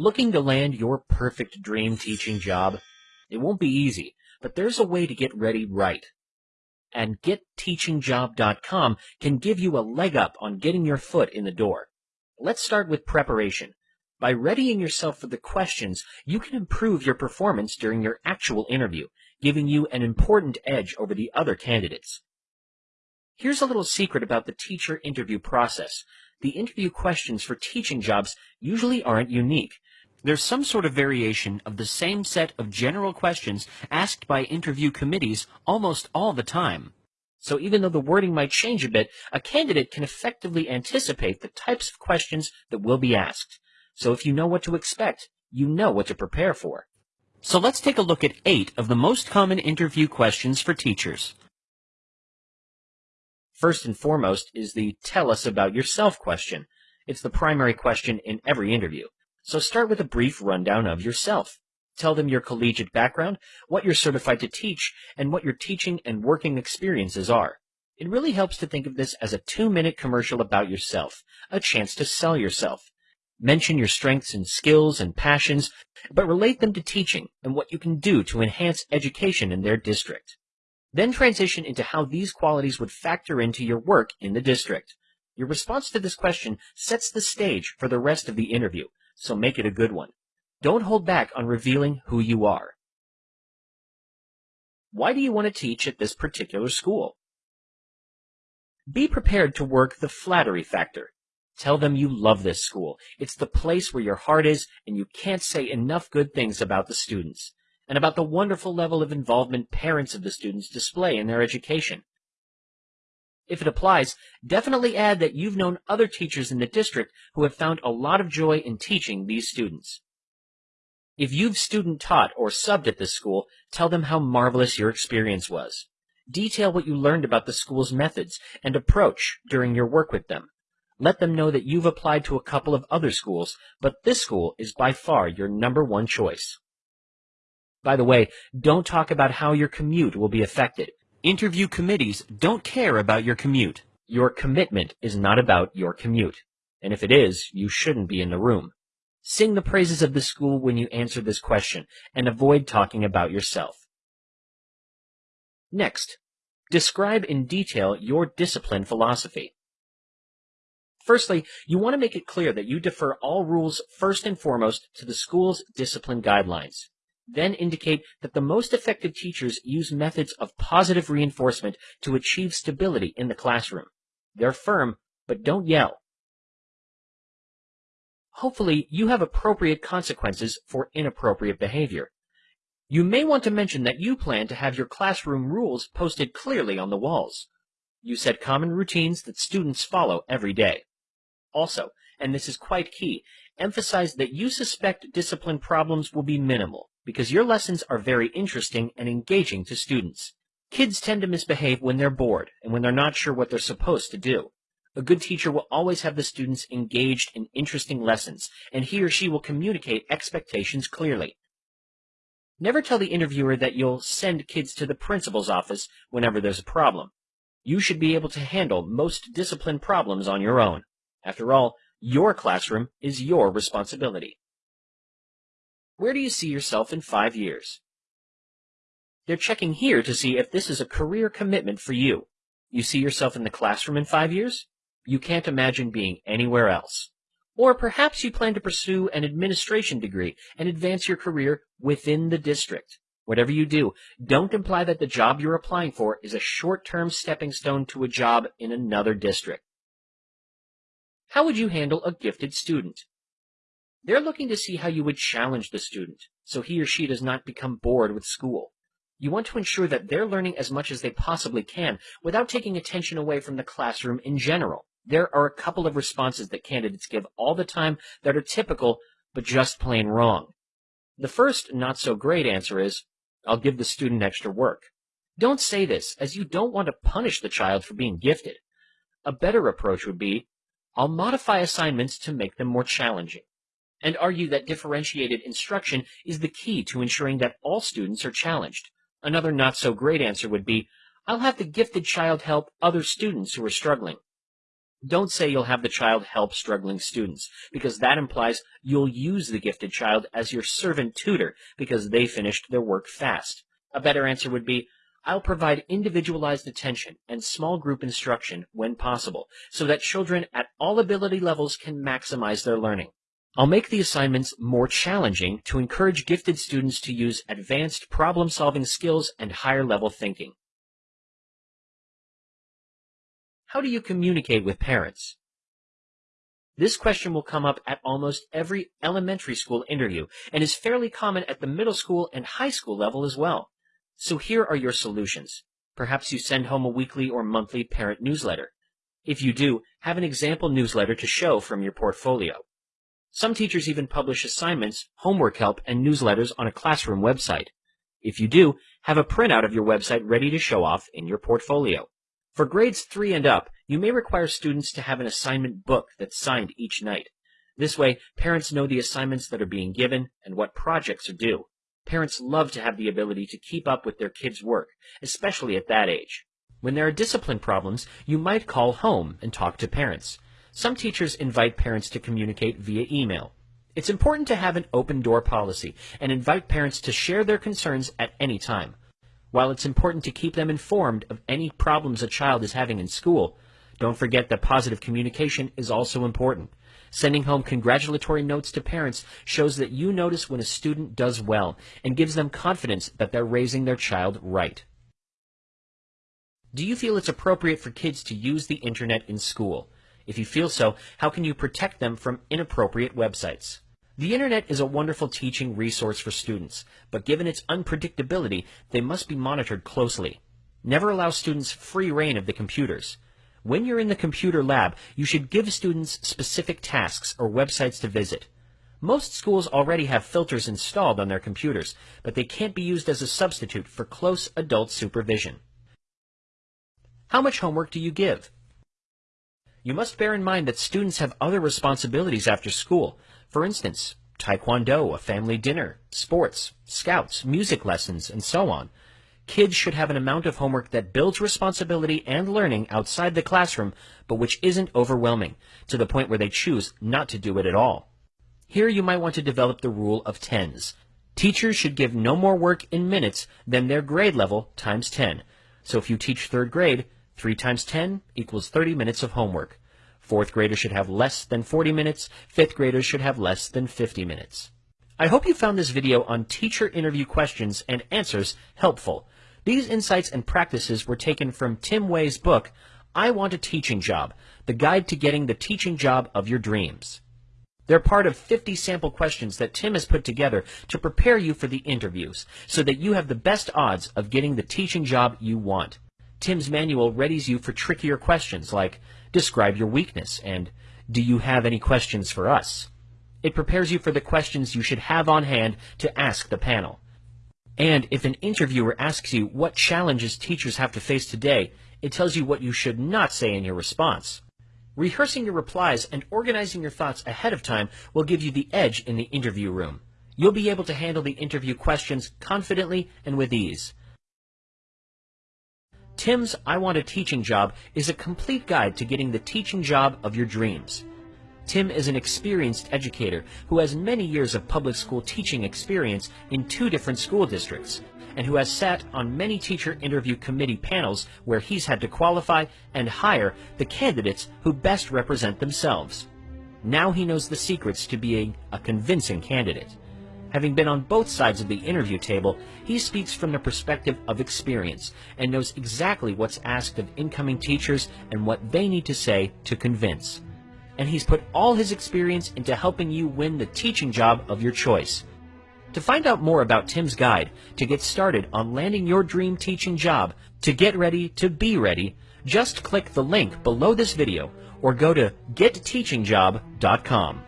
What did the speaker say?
Looking to land your perfect dream teaching job? It won't be easy, but there's a way to get ready right. And GetTeachingJob.com can give you a leg up on getting your foot in the door. Let's start with preparation. By readying yourself for the questions, you can improve your performance during your actual interview, giving you an important edge over the other candidates. Here's a little secret about the teacher interview process. The interview questions for teaching jobs usually aren't unique. There's some sort of variation of the same set of general questions asked by interview committees almost all the time. So even though the wording might change a bit, a candidate can effectively anticipate the types of questions that will be asked. So if you know what to expect, you know what to prepare for. So let's take a look at eight of the most common interview questions for teachers. First and foremost is the tell us about yourself question. It's the primary question in every interview. So start with a brief rundown of yourself. Tell them your collegiate background, what you're certified to teach, and what your teaching and working experiences are. It really helps to think of this as a two-minute commercial about yourself, a chance to sell yourself. Mention your strengths and skills and passions, but relate them to teaching and what you can do to enhance education in their district. Then transition into how these qualities would factor into your work in the district. Your response to this question sets the stage for the rest of the interview, so make it a good one. Don't hold back on revealing who you are. Why do you want to teach at this particular school? Be prepared to work the flattery factor. Tell them you love this school. It's the place where your heart is, and you can't say enough good things about the students and about the wonderful level of involvement parents of the students display in their education. If it applies, definitely add that you've known other teachers in the district who have found a lot of joy in teaching these students. If you've student taught or subbed at this school, tell them how marvelous your experience was. Detail what you learned about the school's methods and approach during your work with them. Let them know that you've applied to a couple of other schools, but this school is by far your number one choice. By the way, don't talk about how your commute will be affected. Interview committees don't care about your commute. Your commitment is not about your commute. And if it is, you shouldn't be in the room. Sing the praises of the school when you answer this question, and avoid talking about yourself. Next, describe in detail your discipline philosophy. Firstly, you want to make it clear that you defer all rules first and foremost to the school's discipline guidelines. Then indicate that the most effective teachers use methods of positive reinforcement to achieve stability in the classroom. They're firm, but don't yell. Hopefully, you have appropriate consequences for inappropriate behavior. You may want to mention that you plan to have your classroom rules posted clearly on the walls. You set common routines that students follow every day. Also, and this is quite key, emphasize that you suspect discipline problems will be minimal because your lessons are very interesting and engaging to students. Kids tend to misbehave when they're bored and when they're not sure what they're supposed to do. A good teacher will always have the students engaged in interesting lessons, and he or she will communicate expectations clearly. Never tell the interviewer that you'll send kids to the principal's office whenever there's a problem. You should be able to handle most discipline problems on your own. After all, your classroom is your responsibility. Where do you see yourself in five years? They're checking here to see if this is a career commitment for you. You see yourself in the classroom in five years? You can't imagine being anywhere else. Or perhaps you plan to pursue an administration degree and advance your career within the district. Whatever you do, don't imply that the job you're applying for is a short-term stepping stone to a job in another district. How would you handle a gifted student? They're looking to see how you would challenge the student, so he or she does not become bored with school. You want to ensure that they're learning as much as they possibly can without taking attention away from the classroom in general. There are a couple of responses that candidates give all the time that are typical, but just plain wrong. The first not so great answer is, I'll give the student extra work. Don't say this, as you don't want to punish the child for being gifted. A better approach would be, I'll modify assignments to make them more challenging and argue that differentiated instruction is the key to ensuring that all students are challenged. Another not so great answer would be, I'll have the gifted child help other students who are struggling. Don't say you'll have the child help struggling students, because that implies you'll use the gifted child as your servant tutor because they finished their work fast. A better answer would be, I'll provide individualized attention and small group instruction when possible, so that children at all ability levels can maximize their learning. I'll make the assignments more challenging to encourage gifted students to use advanced problem-solving skills and higher-level thinking. How do you communicate with parents? This question will come up at almost every elementary school interview and is fairly common at the middle school and high school level as well. So here are your solutions. Perhaps you send home a weekly or monthly parent newsletter. If you do, have an example newsletter to show from your portfolio. Some teachers even publish assignments, homework help, and newsletters on a classroom website. If you do, have a printout of your website ready to show off in your portfolio. For grades 3 and up, you may require students to have an assignment book that's signed each night. This way, parents know the assignments that are being given and what projects are due. Parents love to have the ability to keep up with their kids' work, especially at that age. When there are discipline problems, you might call home and talk to parents. Some teachers invite parents to communicate via email. It's important to have an open door policy and invite parents to share their concerns at any time. While it's important to keep them informed of any problems a child is having in school, don't forget that positive communication is also important. Sending home congratulatory notes to parents shows that you notice when a student does well and gives them confidence that they're raising their child right. Do you feel it's appropriate for kids to use the internet in school? If you feel so, how can you protect them from inappropriate websites? The internet is a wonderful teaching resource for students, but given its unpredictability, they must be monitored closely. Never allow students free reign of the computers. When you're in the computer lab, you should give students specific tasks or websites to visit. Most schools already have filters installed on their computers, but they can't be used as a substitute for close adult supervision. How much homework do you give? You must bear in mind that students have other responsibilities after school, for instance, taekwondo, a family dinner, sports, scouts, music lessons, and so on. Kids should have an amount of homework that builds responsibility and learning outside the classroom, but which isn't overwhelming, to the point where they choose not to do it at all. Here you might want to develop the rule of tens. Teachers should give no more work in minutes than their grade level times 10. So if you teach third grade, 3 times 10 equals 30 minutes of homework. Fourth graders should have less than 40 minutes. Fifth graders should have less than 50 minutes. I hope you found this video on teacher interview questions and answers helpful. These insights and practices were taken from Tim Way's book, I Want a Teaching Job, the guide to getting the teaching job of your dreams. They're part of 50 sample questions that Tim has put together to prepare you for the interviews so that you have the best odds of getting the teaching job you want. Tim's manual readies you for trickier questions like, describe your weakness, and do you have any questions for us? It prepares you for the questions you should have on hand to ask the panel. And if an interviewer asks you what challenges teachers have to face today, it tells you what you should not say in your response. Rehearsing your replies and organizing your thoughts ahead of time will give you the edge in the interview room. You'll be able to handle the interview questions confidently and with ease. Tim's I Want a Teaching Job is a complete guide to getting the teaching job of your dreams. Tim is an experienced educator who has many years of public school teaching experience in two different school districts, and who has sat on many teacher interview committee panels where he's had to qualify and hire the candidates who best represent themselves. Now he knows the secrets to being a convincing candidate. Having been on both sides of the interview table, he speaks from the perspective of experience and knows exactly what's asked of incoming teachers and what they need to say to convince. And he's put all his experience into helping you win the teaching job of your choice. To find out more about Tim's guide, to get started on landing your dream teaching job, to get ready to be ready, just click the link below this video or go to getteachingjob.com.